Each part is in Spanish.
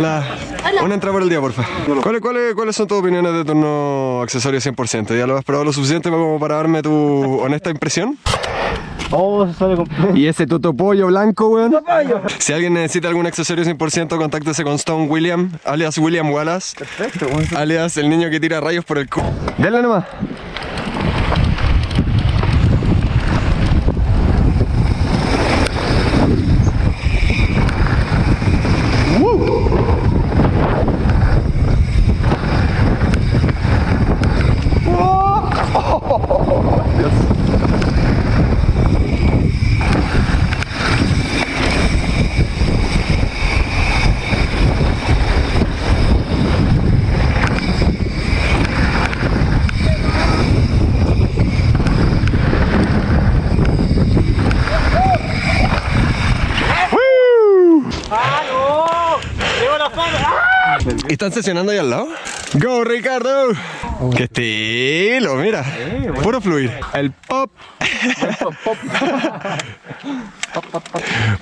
La, una entrada por el día, porfa. ¿Cuáles, cuáles, ¿Cuáles son tus opiniones de tu no accesorio 100%? ¿Ya lo has probado lo suficiente como para darme tu honesta impresión? Oh, se sale completo. ¿Y ese totopollo blanco, weón? Si alguien necesita algún accesorio 100%, contáctese con Stone William, alias William Wallace, Perfecto, weón. alias el niño que tira rayos por el cu... Dale nomás. Están sesionando ahí al lado? ¡Go, Ricardo! ¡Qué estilo! Mira, puro fluir. El pop.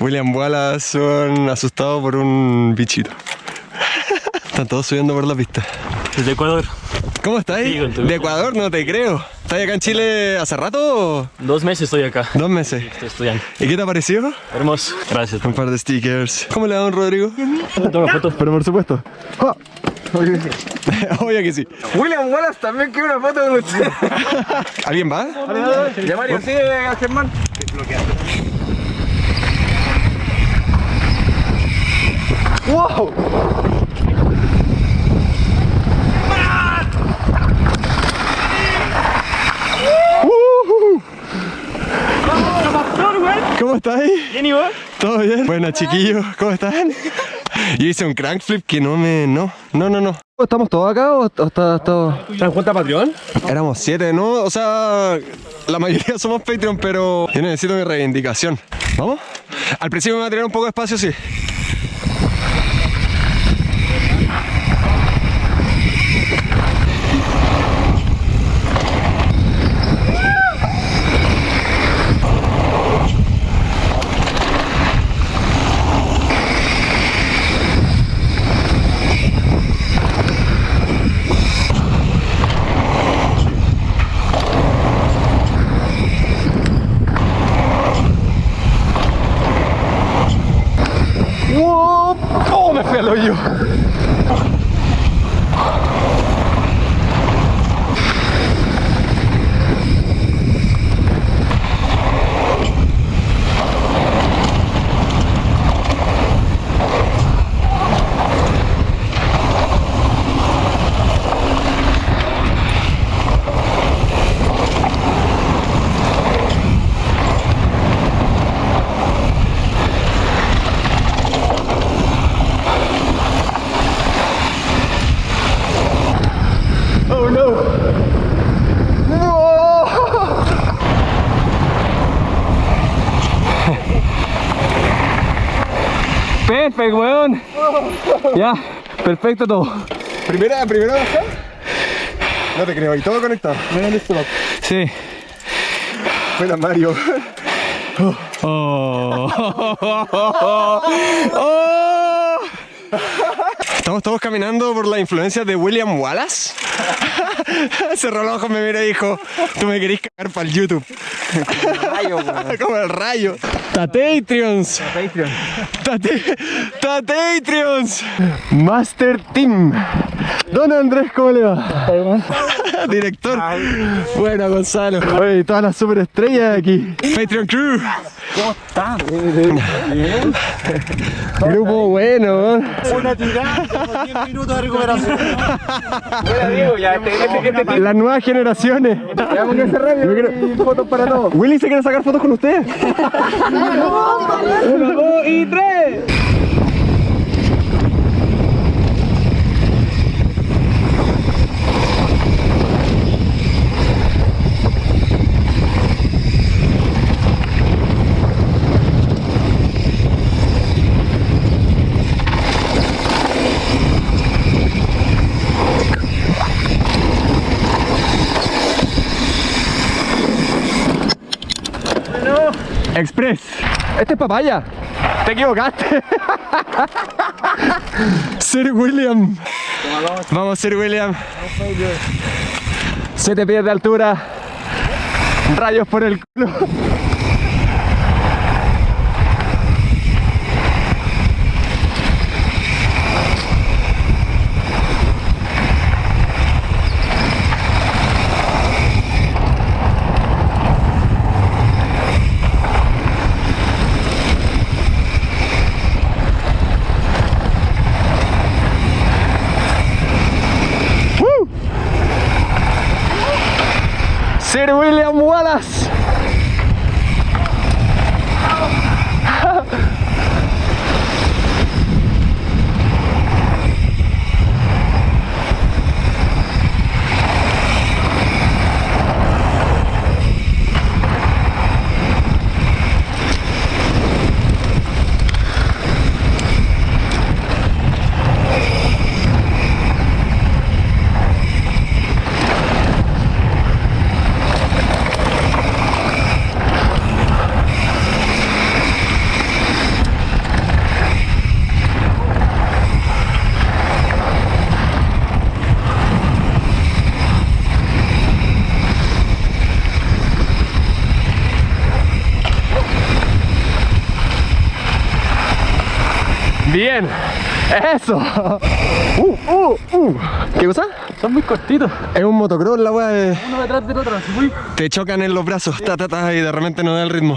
William Wallace son asustados por un bichito. Están todos subiendo por la pista. Desde Ecuador. ¿Cómo estáis? Sí, De Ecuador, no te creo. ¿Estás acá en Chile hace rato o Dos meses estoy acá. dos meses? Estoy estudiando. ¿Y qué te ha parecido? Hermoso. Gracias. Un par de stickers. ¿Cómo le da don Rodrigo? Toma foto. Pero por supuesto. Ah. Obvio que sí. William Wallace también quiere una foto con usted. ¿Alguien va? Ya Mario, sigue a Germán. ¡Wow! ¿Cómo estáis? ¿Bien y vos? ¿Todo bien? Bueno, chiquillos, ¿cómo están? Yo hice un crank flip que no me... No, no, no, no. ¿Estamos todos acá o está todo...? ¿Están cuenta Patreon? Éramos siete, ¿no? O sea, la mayoría somos Patreon, pero yo necesito mi reivindicación. ¿Vamos? Al principio me va a tener un poco de espacio, sí. ¡Wow! ¡Oh, me fui al hoyo! Oh no! Weón. Ya, perfecto todo. ¿Primera, primera baja? No te creo, y todo conectado. Sí. Buena Mario. Oh. Estamos todos caminando por la influencia de William Wallace. Cerró los ojos, me miró y dijo, tú me querés cagar para el YouTube. Como el rayo. Tatatreons. Tate, Tatatreons. Master Team. Don Andrés, ¿cómo le va? Director. Bueno, Gonzalo. Oye, todas las superestrellas aquí. Patreon Crew. ¿Cómo están? Grupo bueno. Una tirada, como 10 minutos de recuperación. Las nuevas generaciones. Veamos que se rápido. Yo quiero- fotos para todos. Willy se quiere sacar fotos con usted. Uno, dos y tres. Este es papaya. Te equivocaste. Sir William. Vamos, Sir William. Siete pies de altura. Rayos por el culo. Sir William Wallace. Bien. Eso. Uh, uh, uh. ¿Qué cosa? Son muy cortitos. Es un motocross la weá. de- Uno detrás del otro. así, uy. Te chocan en los brazos, ta, ta, ta, y de repente no da el ritmo.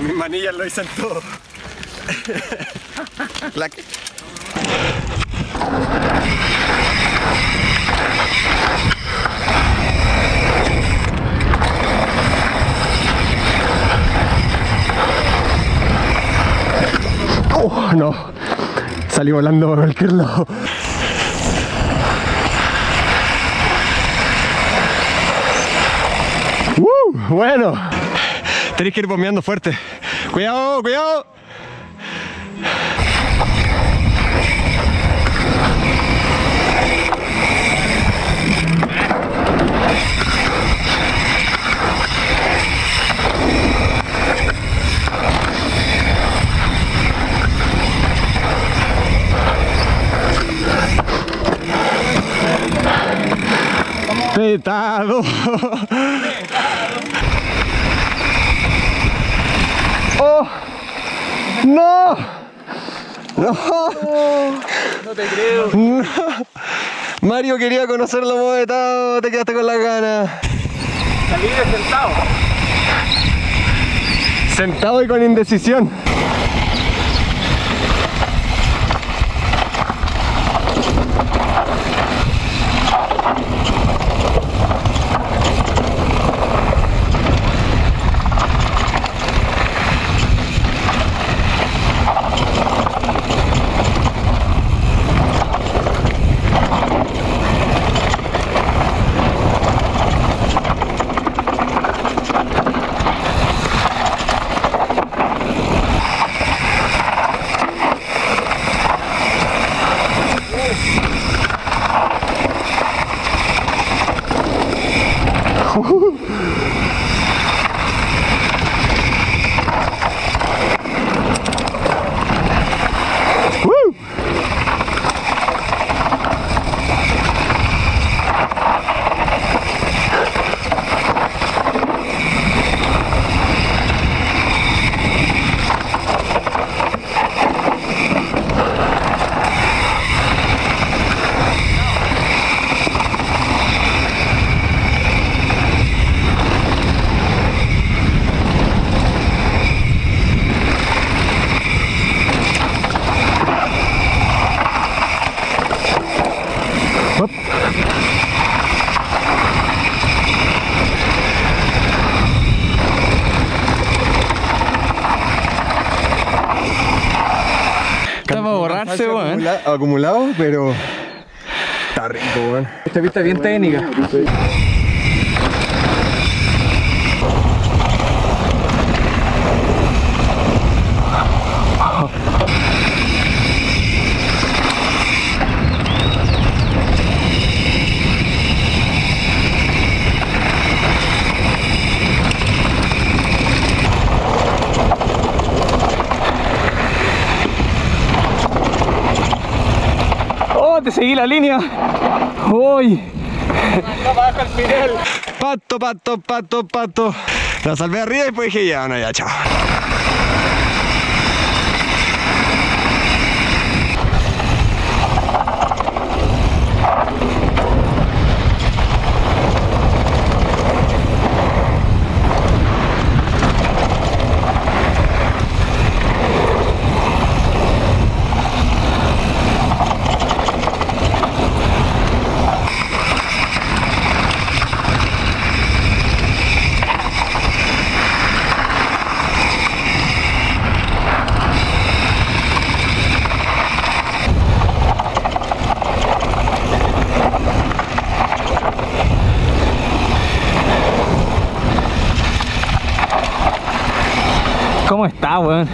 Mis manillas lo dicen todo. La que- Oh, no. Salí volando por cualquier lado. ¡Uh! Bueno. Tenéis que ir bombeando fuerte. Cuidado, cuidado. Petado. ¡Oh! ¡No! ¡No! No te creo. No. Mario quería conocerlo movetado, te quedaste con las ganas. Salí de sentado. Sentado y con indecisión. Acumulado, pero está rico, weón. Esta pista es bien técnica. Oh, te seguí la línea. Uy. Pato, pato, pato, pato. La salvé arriba y después dije ya, no, ya, chao. ¿Cómo está, weón?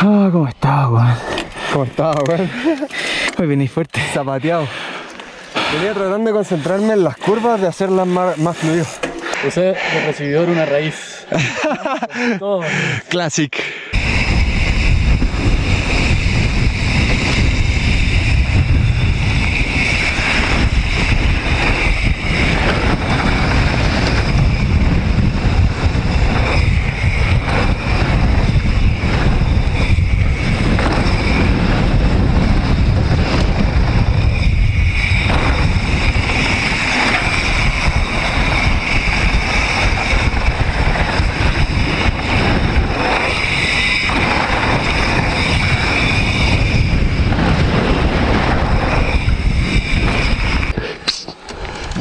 Ah, ¿cómo está, weón? ¿Cómo estaba, weón? Hoy venís fuerte. Zapateado. Venía tratando de concentrarme en las curvas, de hacerlas más, más fluido. Usé de recibidor una raíz. Todo. Classic.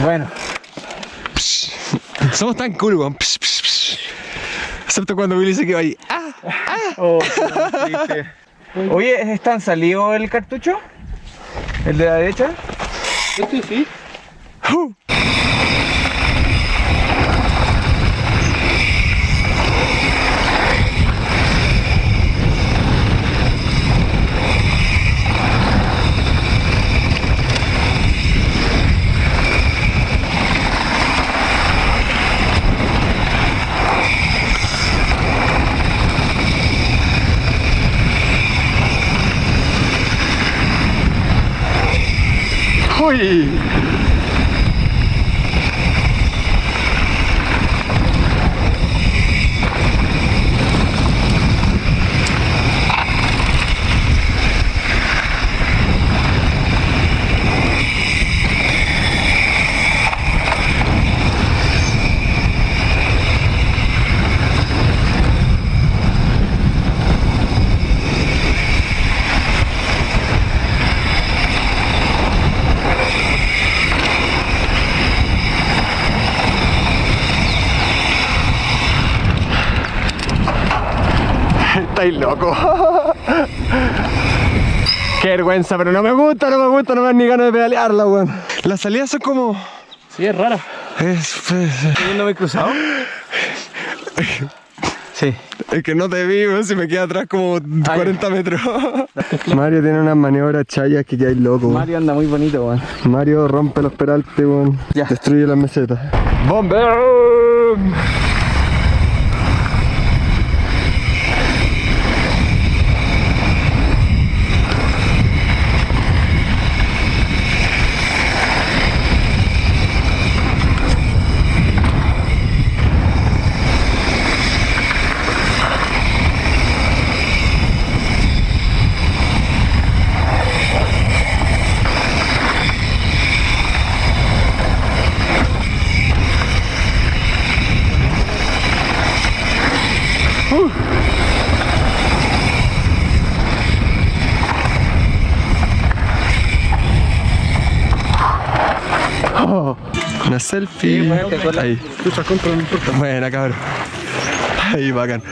Bueno, Somos tan cool, weón. Psh, psh, psh. Excepto cuando Willy se quedó ahí. ¡Ah! Oye, ¿están salido el cartucho? ¿El de la derecha? Este sí. ¡Uh! Hey! Estáis loco. Qué vergüenza, pero no me gusta, no me gusta, no me dan ni ganas de pedalearla, weón. Las salidas son como. Sí, es rara. Es, es- ¿No me he cruzado? Sí. es que no te vi, weón, si me queda atrás como 40 metros. Mario tiene unas maniobras chayas que quedáis loco, weón. Mario anda muy bonito, weón. Mario rompe los peraltes, weón. Ya. Destruye las mesetas. ¡Bomber! Una selfie. Sí, la- Ahí. Buena, cabrón. Ahí, bacán.